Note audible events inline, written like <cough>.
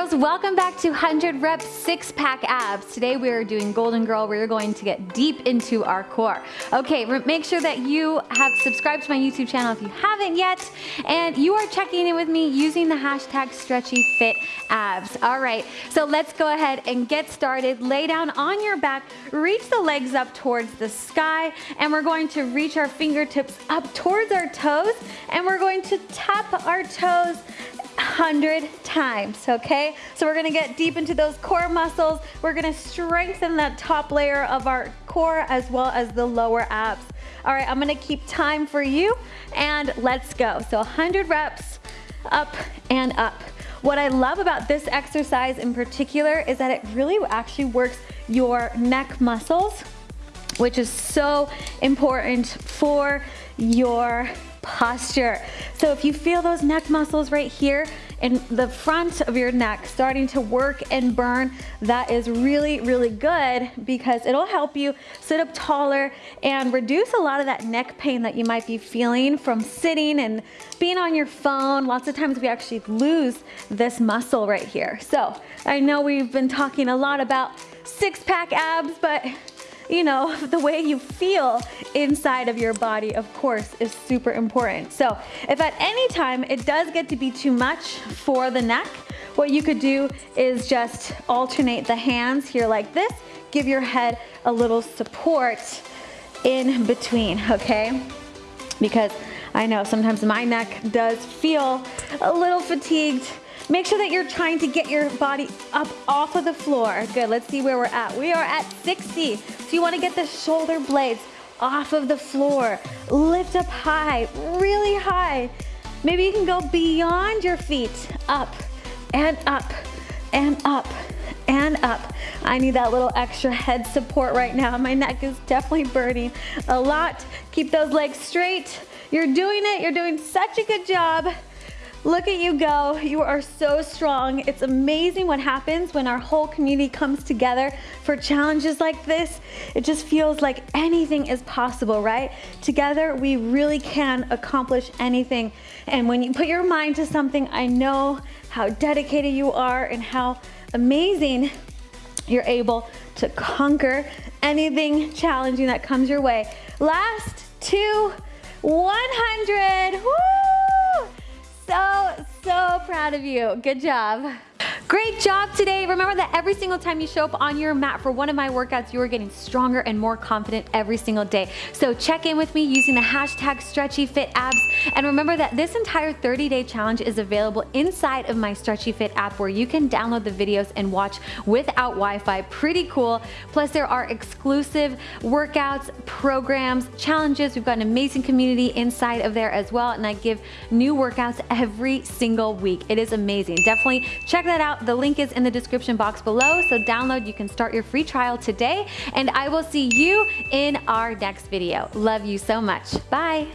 Girls, welcome back to 100 Reps Six Pack Abs. Today we are doing Golden Girl. We're going to get deep into our core. Okay, make sure that you have subscribed to my YouTube channel if you haven't yet, and you are checking in with me using the hashtag Stretchy Fit Abs. All right, so let's go ahead and get started. Lay down on your back, reach the legs up towards the sky, and we're going to reach our fingertips up towards our toes, and we're going to tap our toes 100 times, okay? So we're gonna get deep into those core muscles. We're gonna strengthen that top layer of our core as well as the lower abs. All right, I'm gonna keep time for you and let's go. So 100 reps, up and up. What I love about this exercise in particular is that it really actually works your neck muscles, which is so important for your posture. So if you feel those neck muscles right here in the front of your neck starting to work and burn, that is really, really good because it'll help you sit up taller and reduce a lot of that neck pain that you might be feeling from sitting and being on your phone. Lots of times we actually lose this muscle right here. So I know we've been talking a lot about six pack abs, but you know, <laughs> the way you feel inside of your body, of course, is super important. So if at any time it does get to be too much for the neck, what you could do is just alternate the hands here like this, give your head a little support in between, okay? Because I know sometimes my neck does feel a little fatigued Make sure that you're trying to get your body up off of the floor. Good, let's see where we're at. We are at 60. So you wanna get the shoulder blades off of the floor. Lift up high, really high. Maybe you can go beyond your feet, up and up and up and up. I need that little extra head support right now. My neck is definitely burning a lot. Keep those legs straight. You're doing it, you're doing such a good job. Look at you go. You are so strong. It's amazing what happens when our whole community comes together for challenges like this. It just feels like anything is possible, right? Together, we really can accomplish anything. And when you put your mind to something, I know how dedicated you are and how amazing you're able to conquer anything challenging that comes your way. Last two, 100. Woo! Proud of you. Good job. Great job today. Remember that every single time you show up on your mat for one of my workouts, you are getting stronger and more confident every single day. So check in with me using the hashtag StretchyFitAbs. And remember that this entire 30-day challenge is available inside of my Stretchy Fit app where you can download the videos and watch without Wi-Fi. Pretty cool. Plus there are exclusive workouts, programs, challenges. We've got an amazing community inside of there as well. And I give new workouts every single week. It is amazing. Definitely check that the link is in the description box below, so download, you can start your free trial today, and I will see you in our next video. Love you so much. Bye.